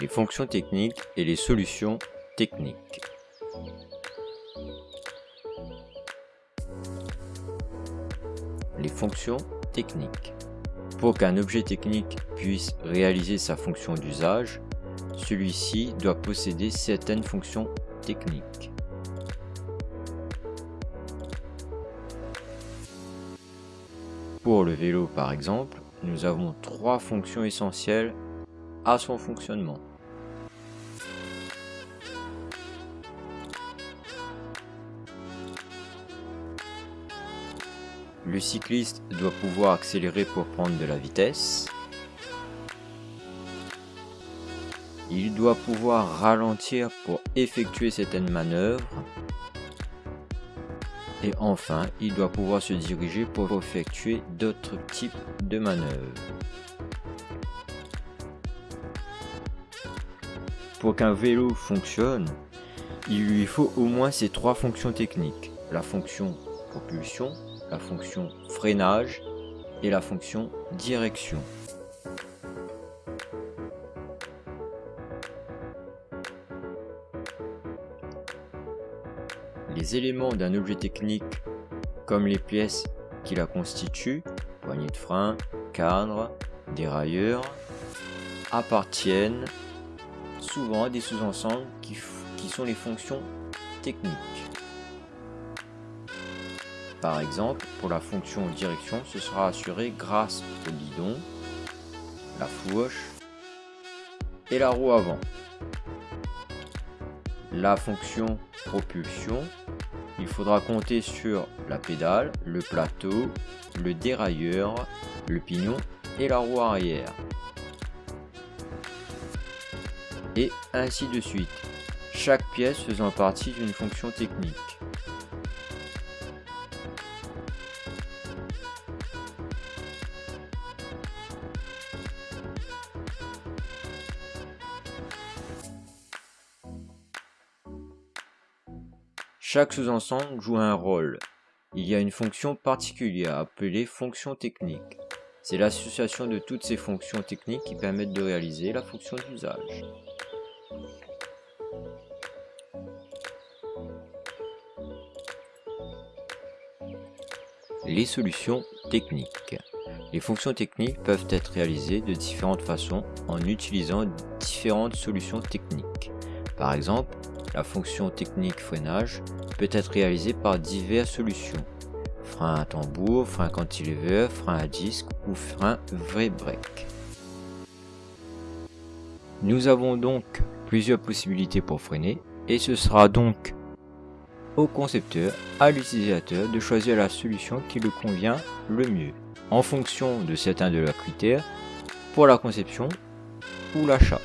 les fonctions techniques et les solutions techniques. Les fonctions techniques. Pour qu'un objet technique puisse réaliser sa fonction d'usage, celui-ci doit posséder certaines fonctions techniques. Pour le vélo par exemple, nous avons trois fonctions essentielles son fonctionnement. Le cycliste doit pouvoir accélérer pour prendre de la vitesse. Il doit pouvoir ralentir pour effectuer certaines manœuvres. Et enfin, il doit pouvoir se diriger pour effectuer d'autres types de manœuvres. Pour qu'un vélo fonctionne, il lui faut au moins ces trois fonctions techniques. La fonction propulsion, la fonction freinage et la fonction direction. Les éléments d'un objet technique, comme les pièces qui la constituent, poignée de frein, cadre, dérailleur, appartiennent souvent des sous-ensembles qui, qui sont les fonctions techniques. Par exemple, pour la fonction direction, ce sera assuré grâce au guidon, la fourche et la roue avant. La fonction propulsion, il faudra compter sur la pédale, le plateau, le dérailleur, le pignon et la roue arrière. Et ainsi de suite, chaque pièce faisant partie d'une fonction technique. Chaque sous-ensemble joue un rôle. Il y a une fonction particulière appelée fonction technique. C'est l'association de toutes ces fonctions techniques qui permettent de réaliser la fonction d'usage. Les solutions techniques. Les fonctions techniques peuvent être réalisées de différentes façons en utilisant différentes solutions techniques. Par exemple, la fonction technique freinage peut être réalisée par diverses solutions. Frein à tambour, frein cantilever, frein à disque ou frein vrai break. Nous avons donc plusieurs possibilités pour freiner et ce sera donc au concepteur, à l'utilisateur de choisir la solution qui le convient le mieux en fonction de certains de leurs critères pour la conception ou l'achat.